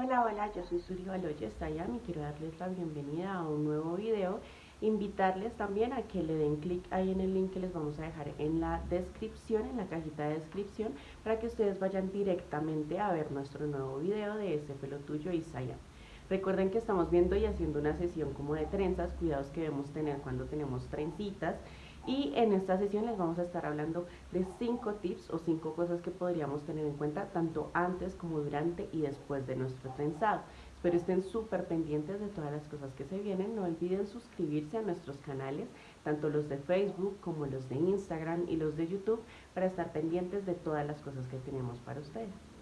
Hola, hola, yo soy Suri Baloyes y quiero darles la bienvenida a un nuevo video. Invitarles también a que le den clic ahí en el link que les vamos a dejar en la descripción, en la cajita de descripción, para que ustedes vayan directamente a ver nuestro nuevo video de ese pelo tuyo Isayam. Recuerden que estamos viendo y haciendo una sesión como de trenzas, cuidados que debemos tener cuando tenemos trencitas y en esta sesión les vamos a estar hablando de cinco tips o cinco cosas que podríamos tener en cuenta tanto antes como durante y después de nuestro trenzado. Espero estén súper pendientes de todas las cosas que se vienen. No olviden suscribirse a nuestros canales, tanto los de Facebook como los de Instagram y los de YouTube, para estar pendientes de todas las cosas que tenemos para ustedes.